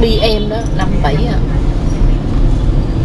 BM đó 57 à.